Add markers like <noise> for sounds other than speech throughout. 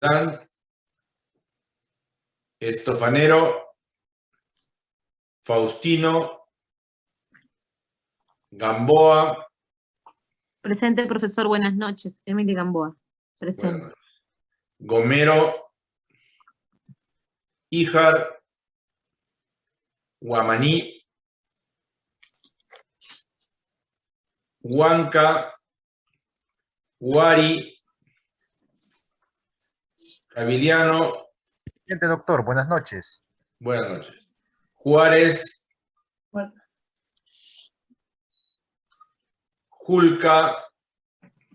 Dan, Estofanero, Faustino, Gamboa, Presente, profesor. Buenas noches. Emily Gamboa. Presente. noches. Gomero, Ijar, Guamaní, Huanca, Huari, Javiliano, Presidente, doctor, buenas noches. buenas noches. Juárez, Julca,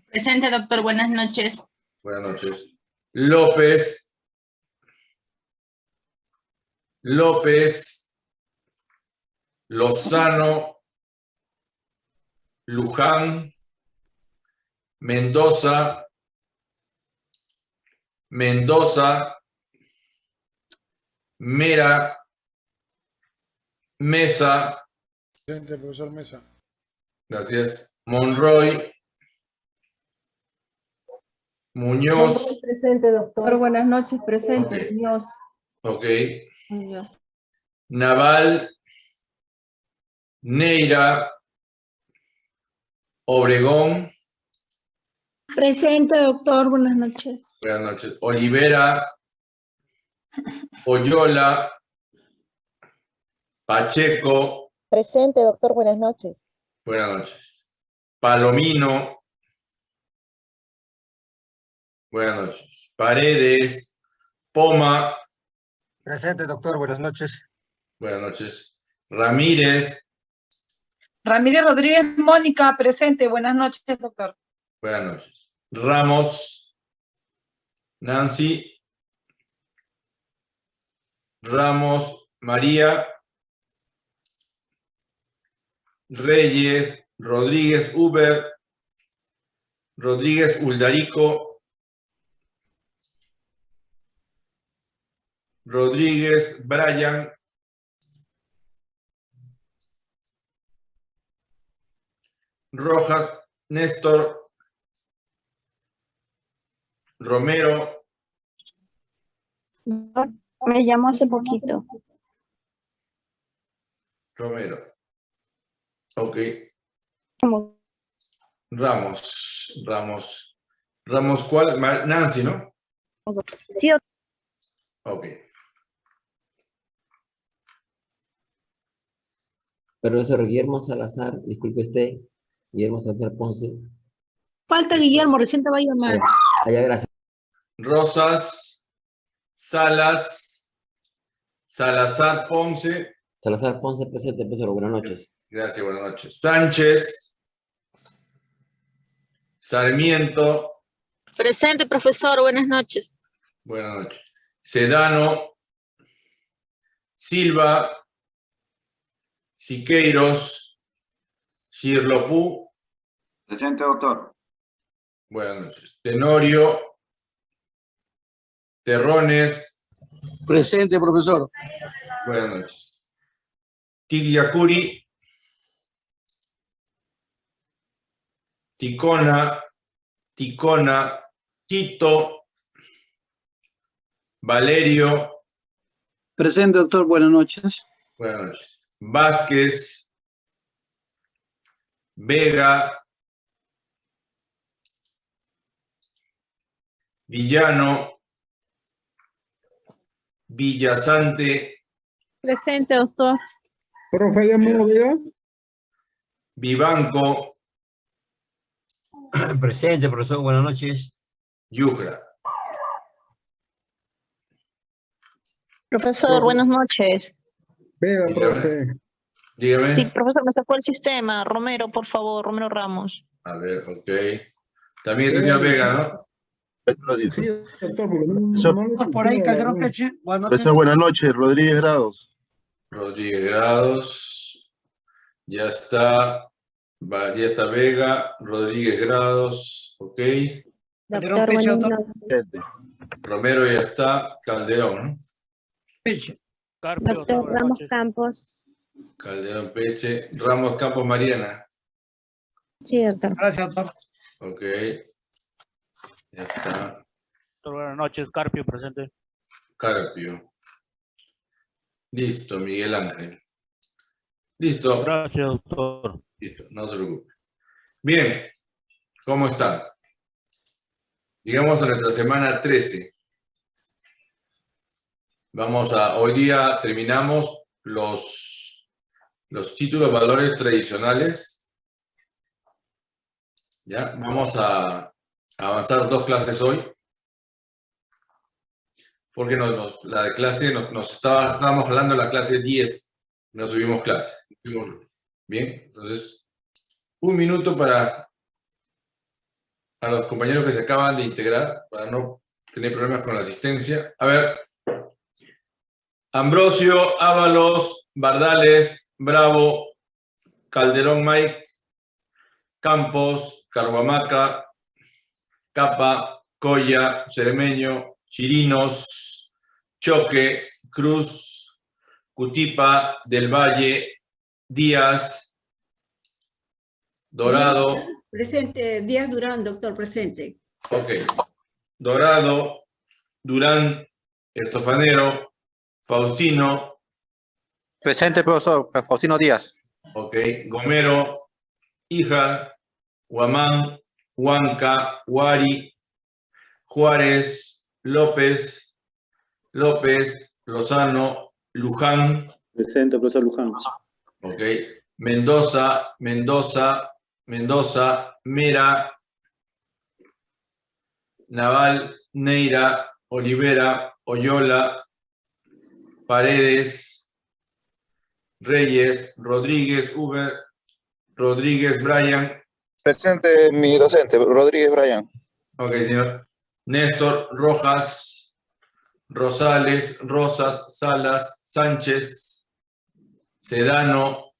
Presente, doctor. Buenas noches. buenas noches. López, López, Lozano, Luján, Mendoza, Mendoza, Mera, Mesa, Presente, profesor Mesa. gracias, Monroy, Muñoz, Presente, doctor. Buenas noches, presente. Muñoz. ok, Muñoz. Naval, Neira, Obregón, Presente, doctor. Buenas noches. buenas noches, Olivera, Oyola, Pacheco, Presente, doctor, buenas noches. buenas noches, Palomino, buenas noches, Paredes, Poma, Presente, doctor, buenas noches. buenas noches, Ramírez, Ramírez Rodríguez Mónica, presente. Buenas noches, doctor. buenas noches, Ramos, Nancy, Ramos, María, Reyes, Rodríguez Uber, Rodríguez Uldarico, Rodríguez Brian, Rojas Néstor, Romero, Me llamó hace poquito. Romero. Ok. Ramos, Ramos. Ramos, ¿cuál? Nancy, ¿no? Sí. Ok. Profesor Guillermo Salazar, disculpe usted, Guillermo Salazar Ponce. Falta Guillermo, recién te va a llamar. Allá, gracias. Rosas, Salas, Salazar Ponce. Salazar Ponce presente, profesor, buenas noches. Gracias, buenas noches. Sánchez, Sarmiento, Presente, profesor. Buenas noches. buenas noches. Sedano, Silva, Siqueiros, Cirlopú, Presente, doctor. buenas noches. Tenorio, Terrones, Presente, profesor. buenas noches. Tigliacuri, Ticona, Ticona, Tito, Valerio, Presente, doctor, buenas noches. buenas noches. Vázquez, Vega, Villano, Villasante, Presente, doctor. Profe, llamó, Vega. Vivanco, <coughs> Presente, profesor, buenas noches. Yugra. Profesor, buenas noches. Vega, Dígame. profe. Dígame. Sí, profesor, me sacó el sistema. Romero, por favor, Romero Ramos. A ver, ok. También este señor Vega, ¿no? Sí, doctor, Por ahí, Calderón Peche, buenas noches. Profesor, buenas noches. Rodríguez Grados. Rodríguez Grados. Ya está. Va- Ya está Vega. Rodríguez Grados. Ok. Doctor, Peche, doctor. Romero ya está. Calderón. Peche. Doctor Ramos Campos. Calderón Peche. Ramos Campos Mariana. Sí, doctor. Gracias, doctor. Ok. Ya está. Doctor, buenas noches. Carpio, presente. Carpio. Listo, Miguel Ángel. Listo. Gracias, doctor. Listo, no se preocupe. Bien, ¿cómo están? Llegamos a nuestra semana 13. Vamos a, hoy día terminamos los, los títulos valores tradicionales. Ya, vamos a avanzar dos clases hoy. Porque la de clase, nos, estábamos hablando de la clase 10, no subimos clase. Bien, entonces, un minuto para, para los compañeros que se acaban de integrar, para no tener problemas con la asistencia. A ver, Ambrosio, Ábalos, Bardales, Bravo, Calderón Mike, Campos, Carhuamaca, Capa, Coya, Cermeño, Chirinos, Choque, Cruz, Cutipa, Del Valle, Díaz, Dorado, Presente, Díaz Durán, doctor, presente. ok, Dorado, Durán, Estofanero, Faustino, Presente, profesor. Faustino Díaz. ok, Gomero, Hija, Guamán, Huanca, Huari, Juárez, López, López, Lozano, Luján, Presente, profesor Luján. ok, Mendoza, Mendoza, Mendoza, Mera, Naval, Neira, Olivera, Oyola, Paredes, Reyes, Rodríguez, Uber, Rodríguez, Brian, Presente, mi docente, Rodríguez Brian. Ok, señor. Néstor, Rojas, Rosales, Rosas, Salas, Sánchez, Sedano,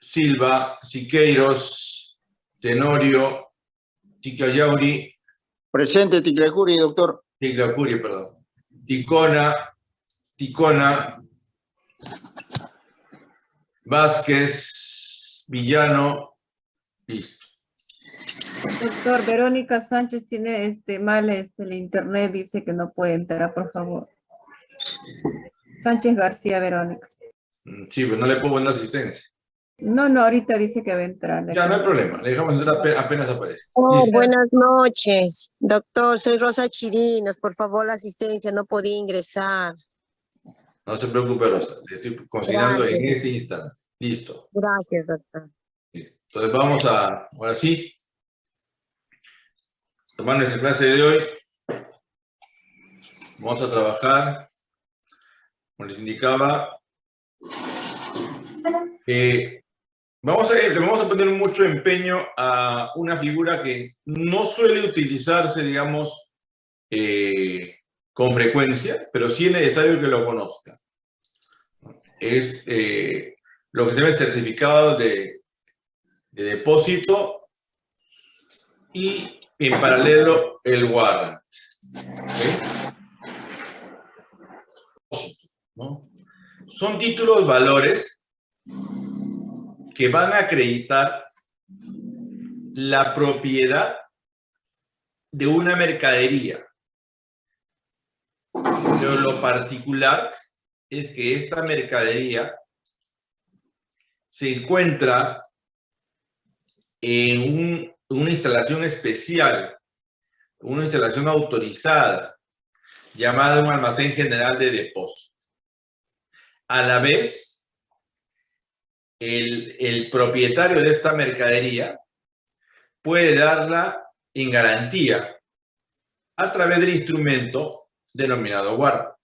Silva, Siqueiros, Tenorio, Ticayauri, Presente, Ticlacuri, doctor. Ticlacuri, perdón. Ticona, Ticona, Vázquez, Villano, listo. Doctor, Verónica Sánchez tiene este mal este, el internet, dice que no puede entrar, por favor. Sánchez García, Verónica. Mm, Sí, pero no le puedo poner asistencia. No, no, ahorita dice que va a entrar. Ya, no hay problema. Le dejamos entrar ape- apenas aparece. Oh, buenas noches. Doctor, soy Rosa Chirinos. Por favor, la asistencia, no podía ingresar. No se preocupe, Rosa. Le estoy consignando en este instante. Listo. Gracias, doctor. Entonces vamos a, ahora sí, tomar nuestra clase de hoy. Vamos a trabajar, como les indicaba, eh, vamos, a, le vamos a poner mucho empeño a una figura que no suele utilizarse, digamos, eh, con frecuencia, pero sí es necesario que lo conozca. Es eh, lo que se llama certificado de, de depósito y en paralelo el warrant. Son títulos valores que van a acreditar la propiedad de una mercadería. Pero lo particular es que esta mercadería se encuentra en un- una instalación especial, una instalación autorizada, llamada un almacén general de depósito. A la vez, el, propietario de esta mercadería puede darla en garantía a través del instrumento denominado guarda.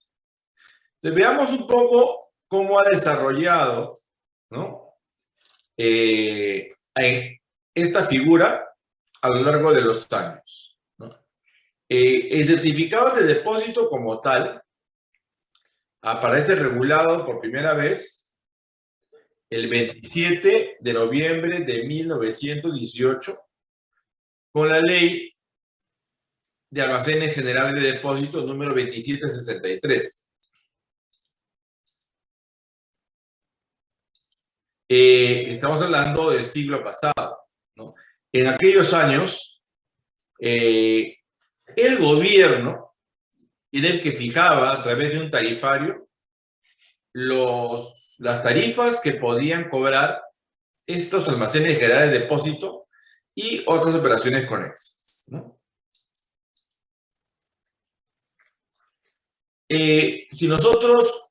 Entonces, veamos un poco cómo ha desarrollado eh, esta figura a lo largo de los años. Eh, el certificado de depósito como tal aparece regulado por primera vez el 27 de noviembre de 1918 con la ley de almacenes generales de depósito número 2763. Eh, estamos hablando del siglo pasado. En aquellos años, eh, el gobierno era el que fijaba a través de un tarifario los, las tarifas que podían cobrar estos almacenes generales de depósito y otras operaciones conexas. Eh, si nosotros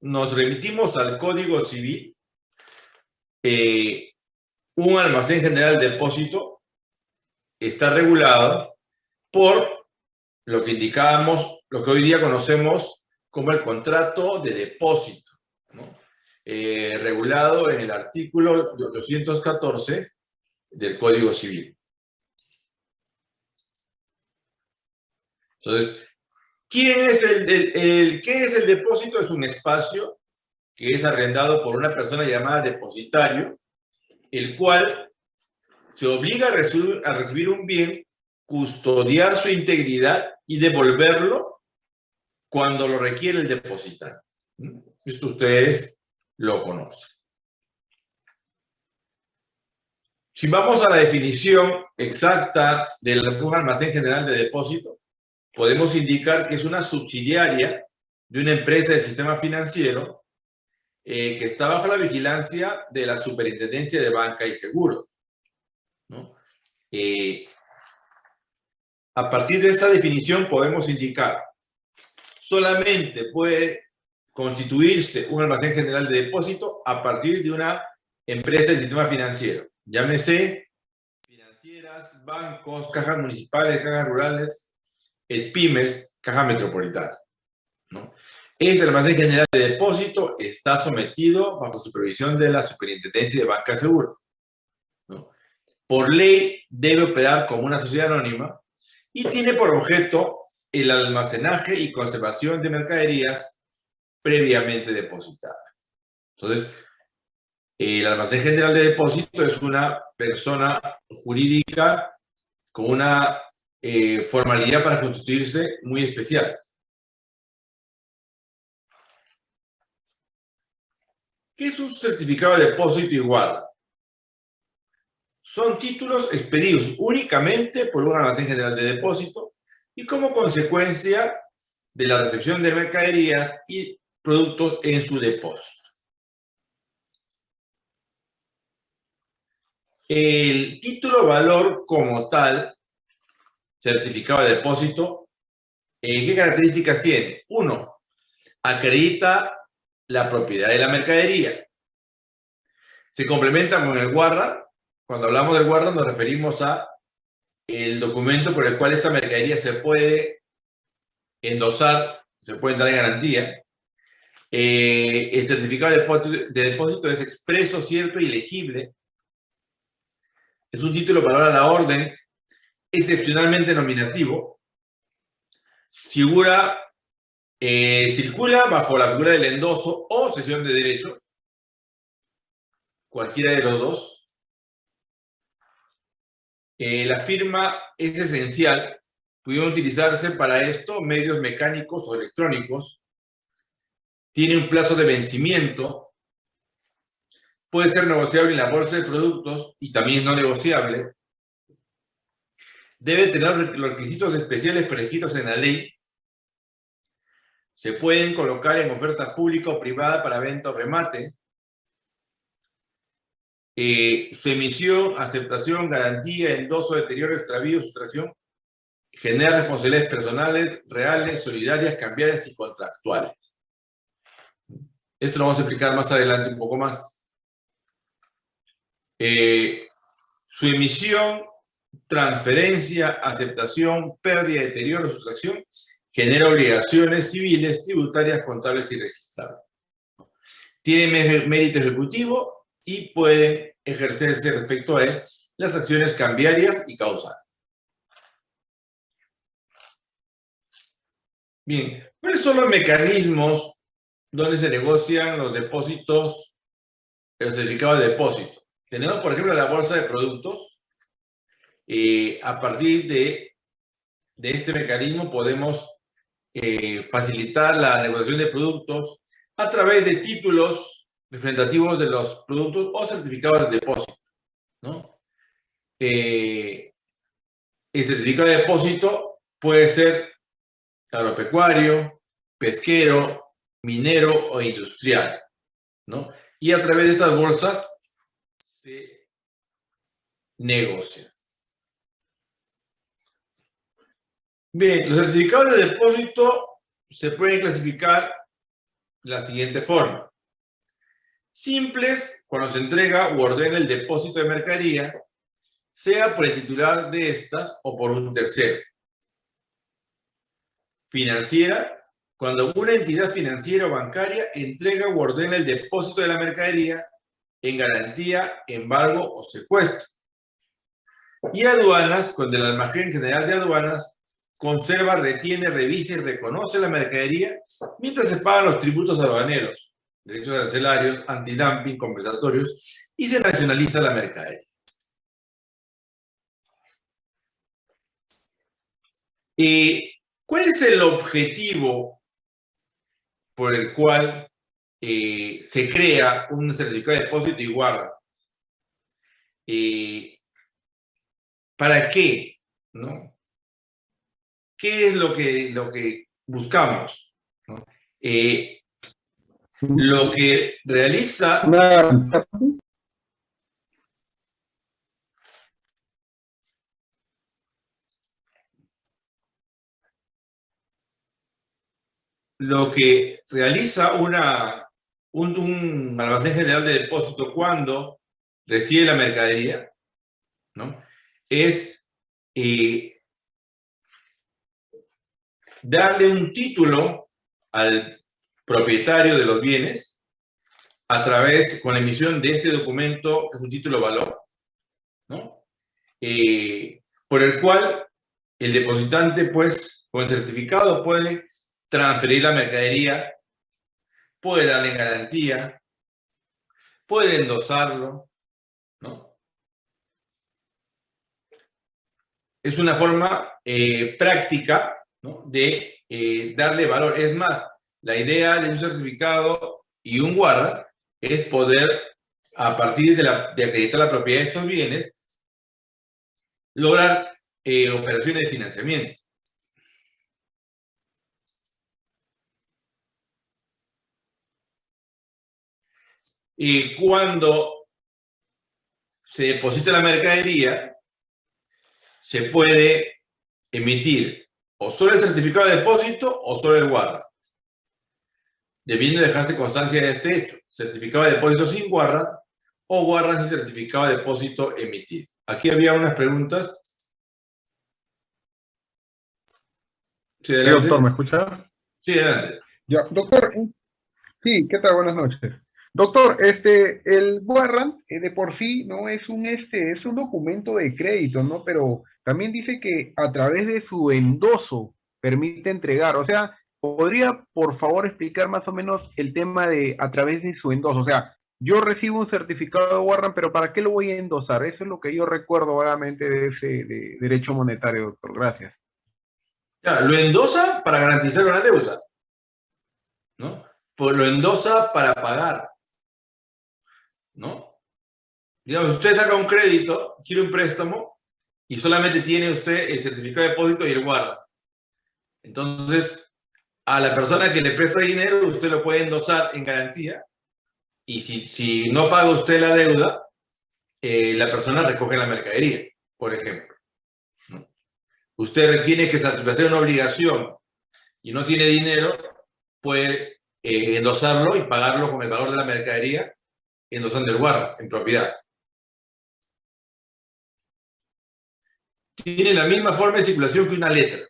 nos remitimos al Código Civil, eh, un almacén general de depósito está regulado por lo que indicábamos, lo que hoy día conocemos como el contrato de depósito, ¿no? Eh, regulado en el artículo 814 del Código Civil. Entonces, ¿quién es el, ¿qué es el depósito? Es un espacio que es arrendado por una persona llamada depositario, el cual se obliga a recibir, un bien, custodiar su integridad y devolverlo cuando lo requiere el depositario. Esto ustedes lo conocen. Si vamos a la definición exacta del almacén general de depósito, podemos indicar que es una subsidiaria de una empresa del sistema financiero eh, que está bajo la vigilancia de la Superintendencia de Banca y Seguros. Eh, a partir de esta definición podemos indicar solamente puede constituirse un almacén general de depósito a partir de una empresa del sistema financiero. Llámese financieras, bancos, cajas municipales, cajas rurales, el pymes, caja metropolitana. Ese almacén general de depósito está sometido bajo supervisión de la Superintendencia de Banca Seguro. ¿no? Por ley debe operar como una sociedad anónima y tiene por objeto el almacenaje y conservación de mercaderías previamente depositadas. Entonces, el almacén general de depósito es una persona jurídica con una eh, formalidad para constituirse muy especial. ¿Qué es un certificado de depósito igual? Son títulos expedidos únicamente por un almacén general de depósito y como consecuencia de la recepción de mercaderías y productos en su depósito. El título valor como tal, certificado de depósito, ¿qué características tiene? Uno, acredita la propiedad de la mercadería. Se complementa con el guarda. Cuando hablamos del guarda nos referimos a el documento por el cual esta mercadería se puede endosar, se puede dar en garantía. Eh, el certificado de depósito, es expreso, cierto y legible. Es un título para la orden, excepcionalmente nominativo. Figura, eh, circula bajo la figura del endoso o sesión de derecho, cualquiera de los dos. Eh, la firma es esencial. Pudieron utilizarse para esto medios mecánicos o electrónicos. Tiene un plazo de vencimiento. Puede ser negociable en la bolsa de productos y también no negociable. Debe tener los requisitos especiales previstos en la ley. Se pueden colocar en oferta pública o privada para venta o remate. Eh, su emisión, aceptación, garantía, endoso, deterioro, extravío, sustracción, genera responsabilidades personales, reales, solidarias, cambiarias y contractuales. Esto lo vamos a explicar más adelante un poco más. Eh, su emisión, transferencia, aceptación, pérdida, deterioro, sustracción, genera obligaciones civiles, tributarias, contables y registrables. Tiene mérito ejecutivo y puede ejercerse respecto a él las acciones cambiarias y causales. Bien, ¿cuáles son los mecanismos donde se negocian los depósitos, los certificados de depósito? Tenemos, por ejemplo, la bolsa de productos. Eh, a partir de, de, este mecanismo podemos eh, facilitar la negociación de productos a través de títulos representativos de los productos o certificados de depósito. ¿no? Eh, el certificado de depósito puede ser agropecuario, pesquero, minero o industrial, ¿no? Y a través de estas bolsas se negocia. Bien, los certificados de depósito se pueden clasificar de la siguiente forma. Simples, cuando se entrega u ordena el depósito de mercadería, sea por el titular de estas o por un tercero. Financiera, cuando una entidad financiera o bancaria entrega u ordena el depósito de la mercadería en garantía, embargo o secuestro. Y aduanas, cuando el almacén general de aduanas conserva, retiene, revisa y reconoce la mercadería mientras se pagan los tributos aduaneros, derechos arancelarios, antidumping, compensatorios y se nacionaliza la mercadería. ¿Y cuál es el objetivo por el cual eh, se crea un certificado de depósito y guarda? Eh, ¿Para qué? ¿No? ¿Qué es lo que, lo que buscamos? ¿no? Eh, lo que realiza... Lo que realiza una, un, un almacén general de depósito cuando recibe la mercadería, ¿no? Es eh, darle un título al propietario de los bienes a través, con la emisión de este documento, que es un título valor, ¿no? Eh, por el cual el depositante, pues, con el certificado puede transferir la mercadería, puede darle garantía, puede endosarlo, ¿no? Es una forma eh, práctica de eh, darle valor. Es más, la idea de un certificado y un guarda es poder, a partir de, la, de acreditar la propiedad de estos bienes, lograr eh, operaciones de financiamiento. Y cuando se deposita la mercadería, se puede emitir o solo el certificado de depósito o solo el guarda. Debiendo dejarse constancia de este hecho. Certificado de depósito sin guarda o guarda sin certificado de depósito emitido. Aquí había unas preguntas. Sí, doctor, ¿me escucha? Sí, adelante. Ya, doctor, sí, ¿qué tal? Buenas noches. Doctor, este, el warrant eh, de por sí no es un, este, es un documento de crédito, ¿no? Pero también dice que a través de su endoso permite entregar. O sea, ¿podría por favor explicar más o menos el tema de a través de su endoso? O sea, yo recibo un certificado de warrant, pero ¿para qué lo voy a endosar? Eso es lo que yo recuerdo vagamente de ese de derecho monetario, doctor. Gracias. Ya, lo endosa para garantizar una deuda, ¿no? Pues lo endosa para pagar. ¿No? Digamos, usted saca un crédito, quiere un préstamo, y solamente tiene usted el certificado de depósito y el guarda. Entonces, a la persona que le presta dinero, usted lo puede endosar en garantía, y si, si no paga usted la deuda, eh, la persona recoge la mercadería, por ejemplo. Usted tiene que satisfacer una obligación y no tiene dinero, puede eh, endosarlo y pagarlo con el valor de la mercadería endosando el guarda en propiedad. Tiene la misma forma de circulación que una letra.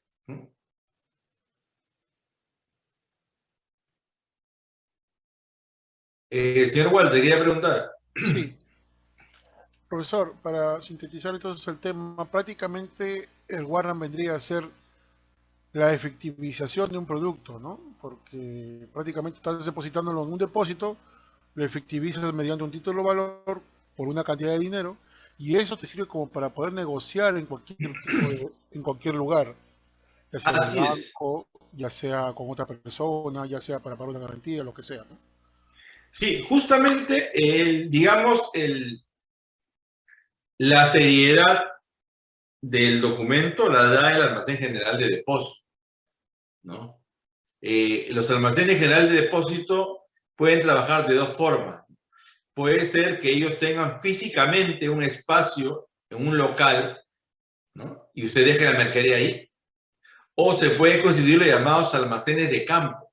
Eh, señor Walter, quería preguntar. Sí. Profesor, para sintetizar entonces el tema, prácticamente el Warren vendría a ser la efectivización de un producto, ¿no? Porque prácticamente estás depositándolo en un depósito, lo efectivizas mediante un título de valor por una cantidad de dinero y eso te sirve como para poder negociar en cualquier en cualquier lugar, ya sea en banco, ya sea con otra persona, ya sea para pagar una garantía, lo que sea. ¿no? Sí, justamente, el, digamos, el, la seriedad del documento la da el almacén general de depósito. ¿no? Eh, los almacenes generales de depósito pueden trabajar de dos formas. Puede ser que ellos tengan físicamente un espacio en un local, ¿no? Y usted deje la mercadería ahí. O se puede constituir los llamados almacenes de campo,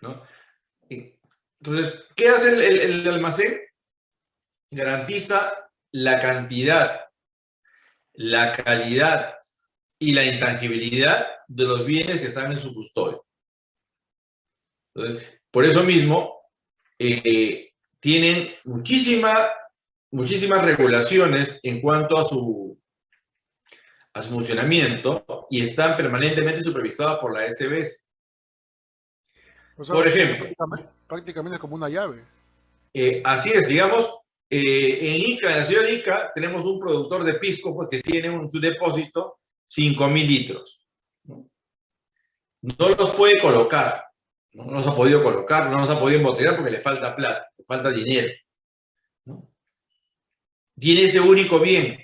¿no? Entonces, ¿qué hace el, el, el almacén? Garantiza la cantidad, la calidad y la intangibilidad de los bienes que están en su custodia. Entonces, por eso mismo, eh, tienen muchísima, muchísimas regulaciones en cuanto a su, a su funcionamiento y están permanentemente supervisadas por la SBS. O sea, por ejemplo, prácticamente, prácticamente es como una llave. eh, así es, digamos, eh, en Ica, en la ciudad de Ica, tenemos un productor de pisco pues, que tiene un, su depósito 5.000 litros. no los puede colocar, no nos ha podido colocar, no nos ha podido embotellar porque le falta plata, le falta dinero. Tiene ese único bien.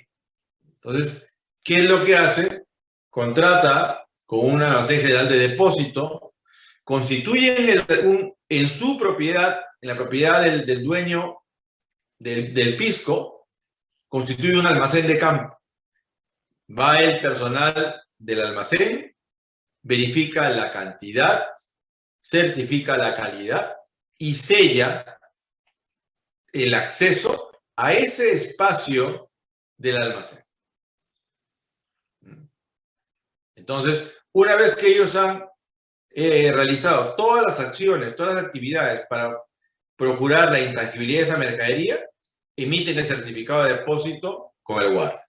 Entonces, ¿qué es lo que hace? Contrata con un almacén general de depósito, constituyen el, en su propiedad, en la propiedad del, del dueño del, del pisco, constituye un almacén de campo. Va el personal del almacén, verifica la cantidad, certifica la calidad y sella el acceso a ese espacio del almacén. Entonces, una vez que ellos han eh, realizado todas las acciones, todas las actividades para procurar la intangibilidad de esa mercadería, emiten el certificado de depósito con el guardia.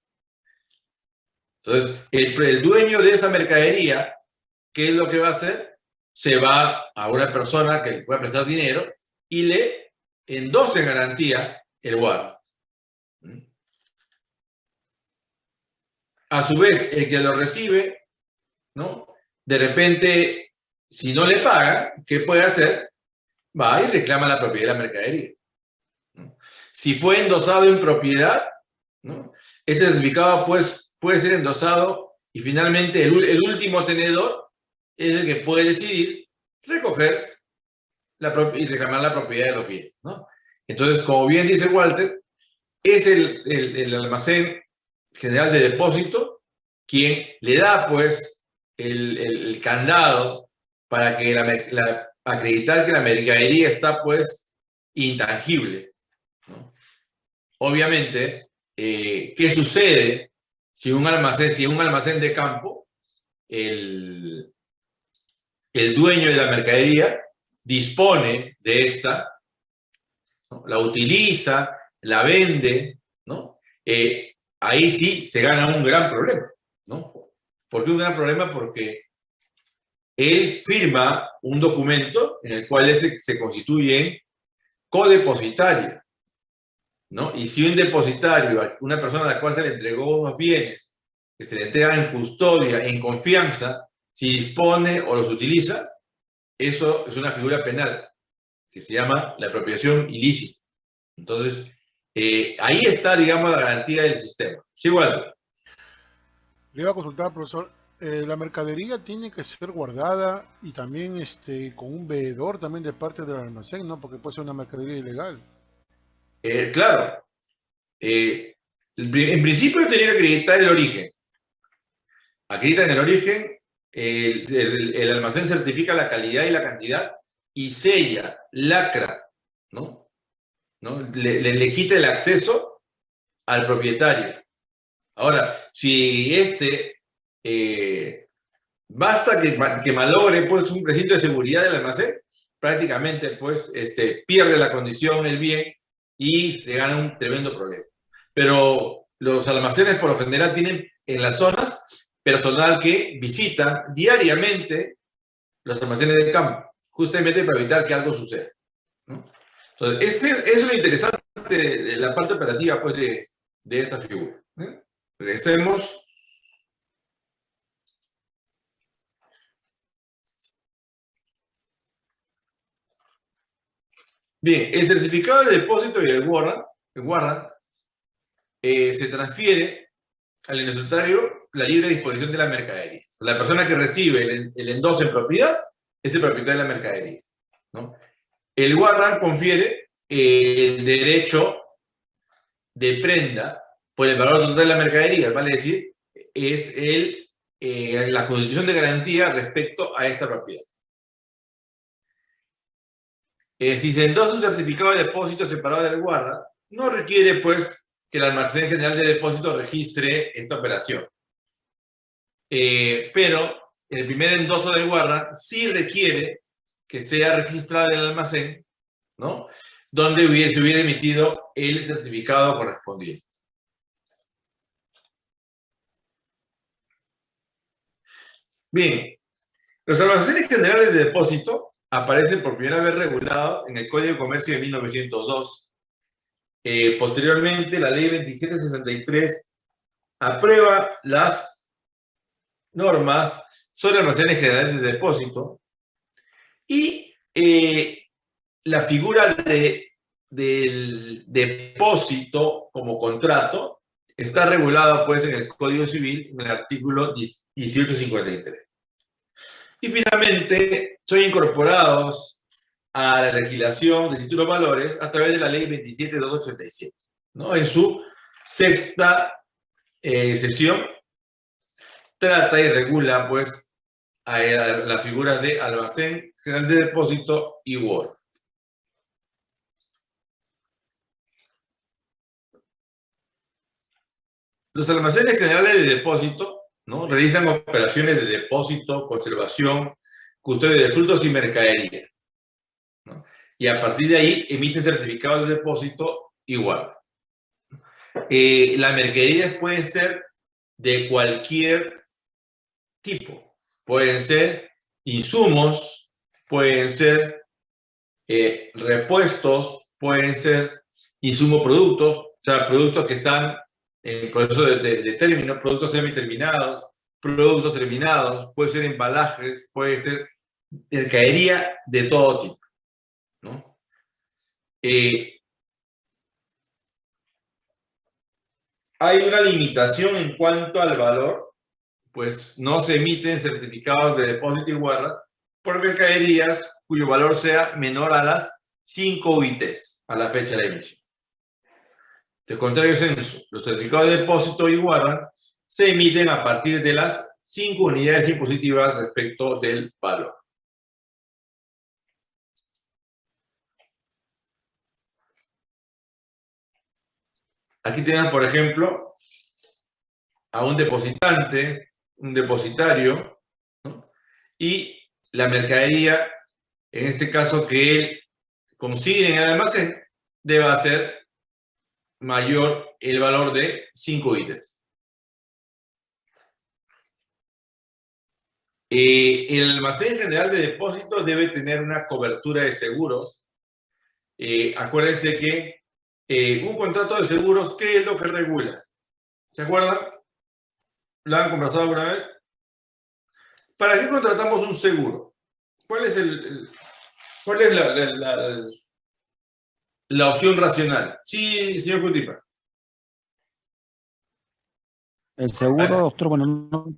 Entonces, el, el dueño de esa mercadería ¿qué es lo que va a hacer? Se va a una persona que le puede prestar dinero y le endosa en garantía el guardia. A su vez, el que lo recibe, ¿no? De repente, si no le paga, ¿qué puede hacer? Va y reclama la propiedad de la mercadería. Si fue endosado en propiedad, ¿no? Este certificado pues, puede ser endosado y finalmente el, el último tenedor es el que puede decidir recoger la y reclamar la propiedad de los bienes. ¿no? Entonces, como bien dice Walter, es el, el, almacén general de depósito quien le da pues el, el candado para que la, la, acreditar que la mercadería está pues intangible. Obviamente, eh, ¿qué sucede si un almacén, si un almacén de campo, el, el dueño de la mercadería dispone de esta, ¿no? la utiliza, la vende, ¿no? Eh, ahí sí se gana un gran problema, ¿no? ¿Por qué un gran problema? Porque él firma un documento en el cual se, se constituye codepositario, ¿no? Y si un depositario, una persona a la cual se le entregó unos bienes, que se le entregan en custodia, en confianza, si dispone o los utiliza, eso es una figura penal que se llama la apropiación ilícita. Entonces, eh, ahí está, digamos, la garantía del sistema. Sí, igual. Le iba a consultar, profesor, eh, la mercadería tiene que ser guardada y también este, con un veedor también de parte del almacén, ¿no? Porque puede ser una mercadería ilegal. Eh, claro. en principio tenía que acreditar el origen. Acreditan el origen el, almacén certifica la calidad y la cantidad y sella, lacra, ¿no? ¿No? Le, le, le, quita el acceso al propietario. Ahora, si este eh, basta que, que, malogre pues, un recinto de seguridad del almacén, prácticamente pues, este, pierde la condición, el bien, y se gana un tremendo problema. Pero los almacenes por lo general tienen en las zonas personal que visita diariamente los almacenes de campo, justamente para evitar que algo suceda. Entonces, este, es lo interesante de la parte operativa pues, de, de esta figura. ¿eh? Regresemos. Bien, el certificado de depósito y el warrant, el warrant eh, se transfiere al inventario la libre disposición de la mercadería. La persona que recibe el, el endoso en propiedad es el propietario de la mercadería. El warrant confiere el derecho de prenda por el valor total de la mercadería, vale decir, es el, eh, la constitución de garantía respecto a esta propiedad. Eh, si se endosa un certificado de depósito separado del guarda, no requiere, pues, que el almacén general de depósito registre esta operación. Eh, pero el primer endoso del guarda sí requiere que sea registrado en el almacén, ¿no? Donde hubiese, se hubiera emitido el certificado correspondiente. Bien, los almacenes generales de depósito aparecen por primera vez regulados en el Código de Comercio de 1902. Eh, posteriormente, la Ley 2763 aprueba las normas sobre almacenes generales de depósito y eh, la figura de, del depósito como contrato está regulada pues en el Código Civil en el artículo 1853. Y finalmente, son incorporados a la legislación de títulos valores a través de la ley 27287, ¿no? En su sexta eh, sesión, trata y regula, pues, a, a las figuras de almacén, general de depósito y Word. Los almacenes generales de depósito ¿no? realizan operaciones de depósito, conservación, custodia de frutos y mercadería. ¿no? Y a partir de ahí emiten certificados de depósito igual. Eh, las mercaderías pueden ser de cualquier tipo. Pueden ser insumos, pueden ser eh, repuestos, pueden ser insumo productos, o sea, productos que están en proceso de, de, de término, productos semi-terminados, productos terminados, puede ser embalajes, puede ser mercadería de todo tipo. ¿no? Eh, hay una limitación en cuanto al valor, pues no se emiten certificados de depósito y guarda por mercaderías cuyo valor sea menor a las 5 UITs a la fecha de emisión. De contrario censo, los certificados de depósito y guarda se emiten a partir de las 5 unidades impositivas respecto del valor. Aquí tenemos, por ejemplo, a un depositante, un depositario, y la mercadería, en este caso que él consigue en el almacén, debe ser mayor el valor de 5 ítems. Eh, el almacén general de depósitos debe tener una cobertura de seguros. Eh, acuérdense que eh, un contrato de seguros, ¿qué es lo que regula? ¿Se acuerdan? ¿Lo han conversado alguna vez? ¿Para qué contratamos un seguro? ¿Cuál es, el, el cuál es la, la, la, la, opción racional? Sí, señor Cutipa. El seguro, doctor, bueno, no,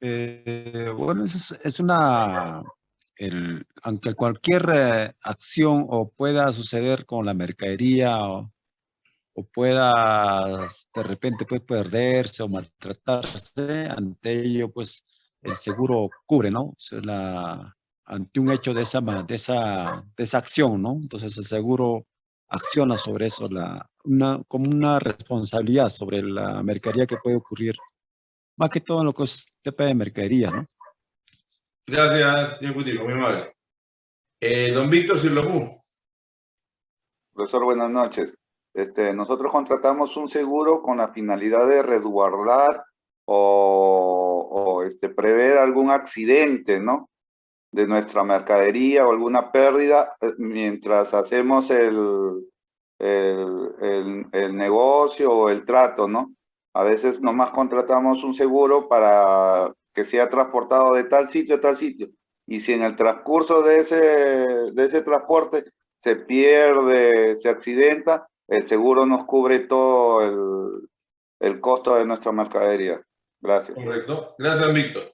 eh, bueno, es, es una, el, aunque cualquier eh, acción o pueda suceder con la mercadería o, o, pueda de repente puede perderse o maltratarse, ante ello pues el seguro cubre, ¿no? O sea, la, ante un hecho de esa, de, esa, de esa acción, ¿no? Entonces el seguro acciona sobre eso, la, una, como una responsabilidad sobre la mercadería que puede ocurrir más que todo en lo que es tema de mercadería, ¿no? Gracias, señor Cutipo, muy amable. Eh, don Víctor Silopú. Profesor, buenas noches. Este, nosotros contratamos un seguro con la finalidad de resguardar o, o este, prever algún accidente, ¿no? De nuestra mercadería o alguna pérdida eh, mientras hacemos el, el, el, el negocio o el trato, ¿no? A veces nomás contratamos un seguro para que sea transportado de tal sitio a tal sitio. Y si en el transcurso de ese, de ese transporte se pierde, se accidenta, el seguro nos cubre todo el, el costo de nuestra mercadería. Gracias. Correcto. Gracias, Víctor.